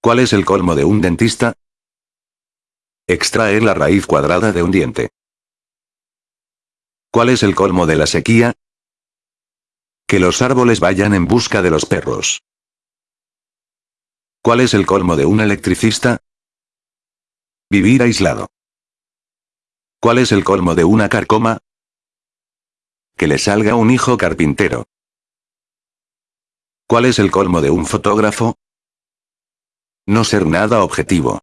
¿Cuál es el colmo de un dentista? Extraer la raíz cuadrada de un diente. ¿Cuál es el colmo de la sequía? Que los árboles vayan en busca de los perros. ¿Cuál es el colmo de un electricista? Vivir aislado. ¿Cuál es el colmo de una carcoma? Que le salga un hijo carpintero. ¿Cuál es el colmo de un fotógrafo? No ser nada objetivo.